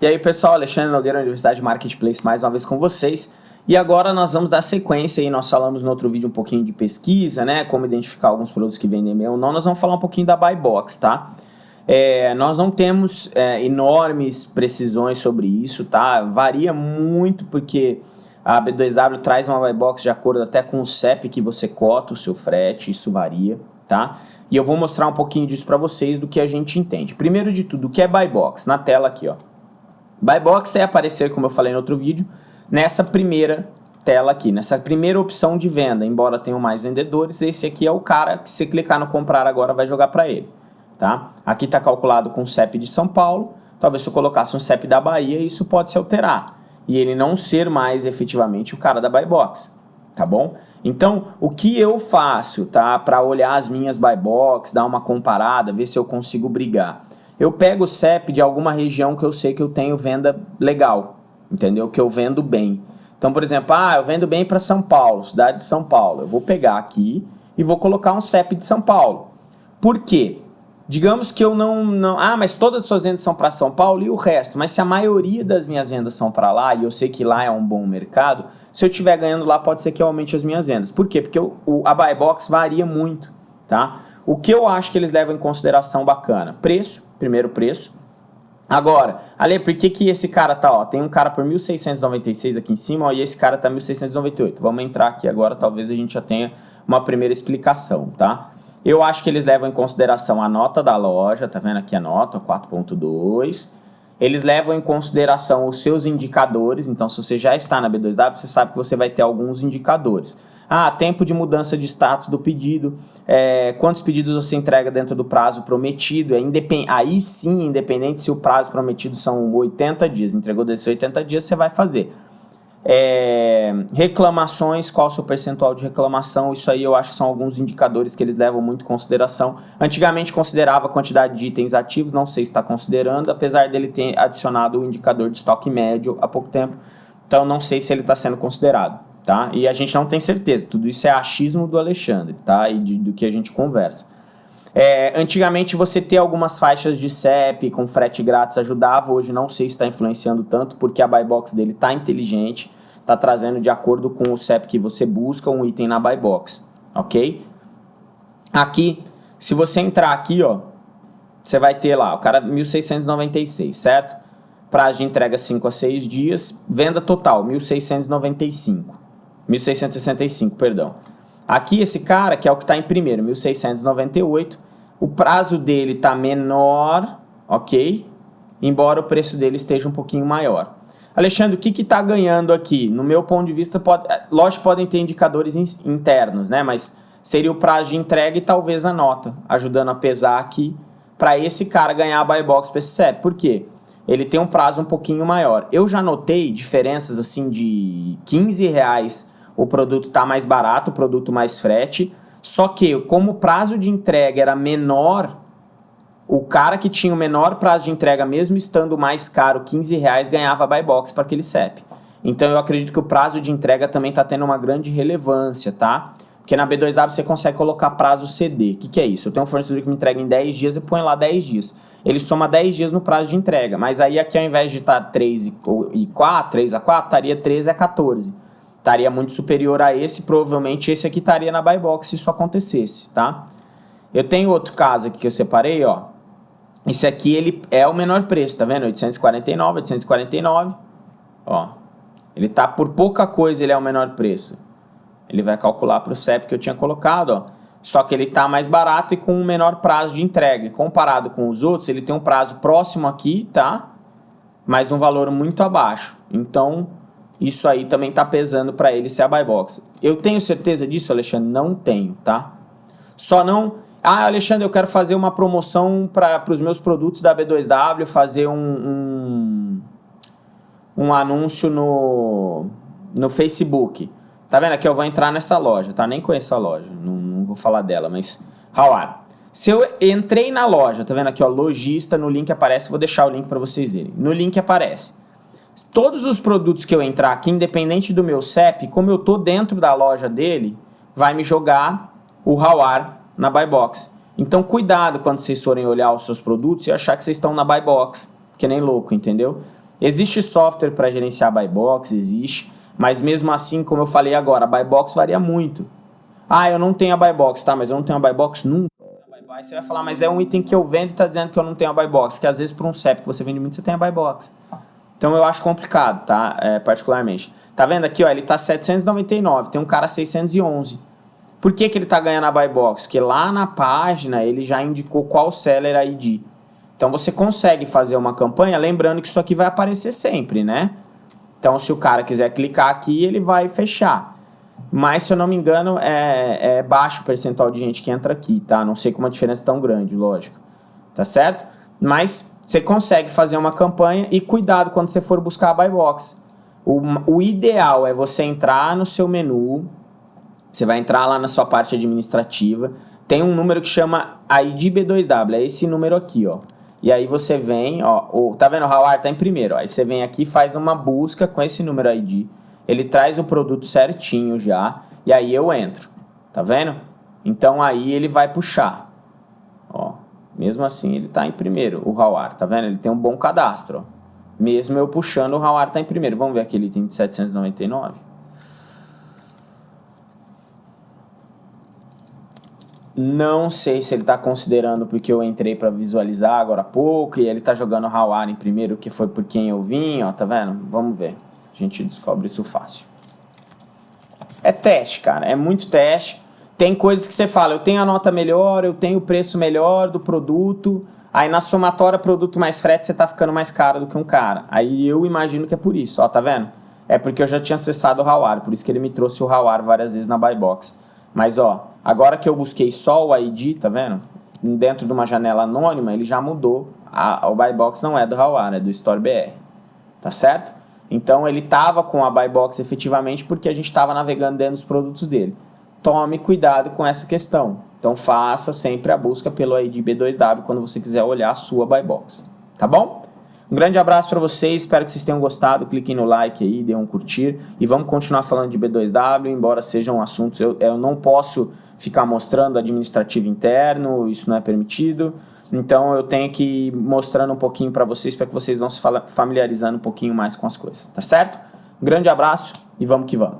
E aí pessoal, Alexandre Nogueira, Universidade Marketplace, mais uma vez com vocês. E agora nós vamos dar sequência aí, nós falamos no outro vídeo um pouquinho de pesquisa, né, como identificar alguns produtos que vendem bem ou não, nós vamos falar um pouquinho da Buy Box, tá? É, nós não temos é, enormes precisões sobre isso, tá? Varia muito porque a B2W traz uma Buy Box de acordo até com o CEP que você cota o seu frete, isso varia, tá? E eu vou mostrar um pouquinho disso para vocês do que a gente entende. Primeiro de tudo, o que é Buy Box? Na tela aqui, ó. Buy Box é aparecer, como eu falei no outro vídeo, nessa primeira tela aqui, nessa primeira opção de venda, embora tenham mais vendedores, esse aqui é o cara que se clicar no comprar agora vai jogar para ele, tá? Aqui está calculado com o CEP de São Paulo, talvez se eu colocasse um CEP da Bahia, isso pode se alterar, e ele não ser mais efetivamente o cara da Buy Box, tá bom? Então, o que eu faço, tá, para olhar as minhas Buy Box, dar uma comparada, ver se eu consigo brigar? Eu pego o CEP de alguma região que eu sei que eu tenho venda legal, entendeu? Que eu vendo bem. Então, por exemplo, ah, eu vendo bem para São Paulo, cidade de São Paulo. Eu vou pegar aqui e vou colocar um CEP de São Paulo. Por quê? Digamos que eu não, não... Ah, mas todas as suas vendas são para São Paulo e o resto. Mas se a maioria das minhas vendas são para lá, e eu sei que lá é um bom mercado, se eu estiver ganhando lá, pode ser que eu aumente as minhas vendas. Por quê? Porque o, a buy box varia muito, tá? O que eu acho que eles levam em consideração bacana? Preço, primeiro preço. Agora, Ale, por que, que esse cara tá, ó, tem um cara por 1.696 aqui em cima, ó, e esse cara tá 1.698. Vamos entrar aqui agora, talvez a gente já tenha uma primeira explicação, tá? Eu acho que eles levam em consideração a nota da loja, tá vendo aqui a nota, 4.2. Eles levam em consideração os seus indicadores, então se você já está na B2W, você sabe que você vai ter alguns indicadores. Ah, tempo de mudança de status do pedido, é, quantos pedidos você entrega dentro do prazo prometido, é independ... aí sim, independente se o prazo prometido são 80 dias, entregou desses 80 dias, você vai fazer. É, reclamações, qual o seu percentual de reclamação, isso aí eu acho que são alguns indicadores que eles levam muito em consideração. Antigamente considerava a quantidade de itens ativos, não sei se está considerando, apesar dele ter adicionado o indicador de estoque médio há pouco tempo, então não sei se ele está sendo considerado tá? E a gente não tem certeza, tudo isso é achismo do Alexandre, tá? E de, do que a gente conversa. É, antigamente você ter algumas faixas de CEP com frete grátis ajudava, hoje não sei se está influenciando tanto, porque a buy box dele está inteligente, está trazendo de acordo com o CEP que você busca um item na buy box, ok? Aqui, se você entrar aqui, ó, você vai ter lá, o cara 1696, certo? Prazo de entrega 5 a 6 dias, venda total 1695. 1665, perdão. Aqui esse cara, que é o que está em primeiro, 1698, o prazo dele está menor, ok? Embora o preço dele esteja um pouquinho maior. Alexandre, o que está ganhando aqui? No meu ponto de vista, pode, é, lógico podem ter indicadores internos, né? Mas seria o prazo de entrega e talvez a nota, ajudando a pesar aqui para esse cara ganhar a buy box para esse CEP. Por quê? Ele tem um prazo um pouquinho maior. Eu já notei diferenças assim de 15 reais o produto está mais barato, o produto mais frete, só que como o prazo de entrega era menor, o cara que tinha o menor prazo de entrega, mesmo estando mais caro, 15 reais, ganhava buy box para aquele CEP. Então eu acredito que o prazo de entrega também está tendo uma grande relevância, tá? Porque na B2W você consegue colocar prazo CD. O que, que é isso? Eu tenho um fornecedor que me entrega em 10 dias e põe lá 10 dias. Ele soma 10 dias no prazo de entrega. Mas aí aqui ao invés de estar tá 3 e 4, 3 a 4, estaria 13 a 14 estaria muito superior a esse, provavelmente esse aqui estaria na buy box se isso acontecesse, tá? Eu tenho outro caso aqui que eu separei, ó. Esse aqui ele é o menor preço, tá vendo? 849, 849, ó. Ele tá por pouca coisa, ele é o menor preço. Ele vai calcular para o CEP que eu tinha colocado, ó. Só que ele tá mais barato e com um menor prazo de entrega. E comparado com os outros, ele tem um prazo próximo aqui, tá? Mas um valor muito abaixo. Então, isso aí também está pesando para ele ser a buy box. Eu tenho certeza disso, Alexandre? Não tenho, tá? Só não... Ah, Alexandre, eu quero fazer uma promoção para os meus produtos da B2W, fazer um, um, um anúncio no, no Facebook. Tá vendo? Aqui eu vou entrar nessa loja, tá? Nem conheço a loja, não, não vou falar dela, mas... Howard, se eu entrei na loja, tá vendo aqui, ó, lojista, no link aparece, vou deixar o link para vocês verem. No link aparece todos os produtos que eu entrar aqui, independente do meu CEP, como eu estou dentro da loja dele, vai me jogar o Hawar na Buy Box. Então cuidado quando vocês forem olhar os seus produtos e achar que vocês estão na Buy Box, que nem louco, entendeu? Existe software para gerenciar buy box, existe, mas mesmo assim, como eu falei agora, a buy box varia muito. Ah, eu não tenho a buy box, tá? Mas eu não tenho a buy box nunca. Aí você vai falar, mas é um item que eu vendo e está dizendo que eu não tenho a buy box. Porque às vezes por um CEP que você vende muito, você tem a buy box. Então eu acho complicado, tá? É, particularmente. Tá vendo aqui, ó, ele tá 799, tem um cara 611. Por que, que ele tá ganhando a buy box? Porque lá na página ele já indicou qual seller ID. Então você consegue fazer uma campanha, lembrando que isso aqui vai aparecer sempre, né? Então se o cara quiser clicar aqui, ele vai fechar. Mas, se eu não me engano, é, é baixo o percentual de gente que entra aqui, tá? Não sei como a diferença é tão grande, lógico. Tá certo? Mas você consegue fazer uma campanha e cuidado quando você for buscar a buy box. O, o ideal é você entrar no seu menu, você vai entrar lá na sua parte administrativa, tem um número que chama ID B2W, é esse número aqui, ó. E aí você vem, ó, tá vendo o Howard tá em primeiro, ó. Aí você vem aqui faz uma busca com esse número ID ele traz o produto certinho já, e aí eu entro, tá vendo? Então aí ele vai puxar, mesmo assim ele está em primeiro, o Howard, tá vendo? Ele tem um bom cadastro. Mesmo eu puxando, o Howard está em primeiro. Vamos ver aquele item de 799. Não sei se ele está considerando porque eu entrei para visualizar agora há pouco e ele está jogando o Howard em primeiro, que foi por quem eu vim, ó, tá vendo? Vamos ver. A gente descobre isso fácil. É teste, cara. É muito teste. Tem coisas que você fala, eu tenho a nota melhor, eu tenho o preço melhor do produto. Aí na somatória, produto mais frete, você tá ficando mais caro do que um cara. Aí eu imagino que é por isso, ó, tá vendo? É porque eu já tinha acessado o Hawar, por isso que ele me trouxe o Hawar várias vezes na buy box. Mas ó, agora que eu busquei só o ID, tá vendo? Dentro de uma janela anônima, ele já mudou. A, o buy box não é do Hawar, é do Store BR. Tá certo? Então ele estava com a buy box efetivamente porque a gente estava navegando dentro dos produtos dele. Tome cuidado com essa questão. Então faça sempre a busca pelo ID B2W quando você quiser olhar a sua buy box. Tá bom? Um grande abraço para vocês, espero que vocês tenham gostado. Cliquem no like aí, dê um curtir. E vamos continuar falando de B2W, embora sejam assuntos... Eu, eu não posso ficar mostrando administrativo interno, isso não é permitido. Então eu tenho que ir mostrando um pouquinho para vocês, para que vocês vão se familiarizando um pouquinho mais com as coisas, tá certo? Um grande abraço e vamos que vamos.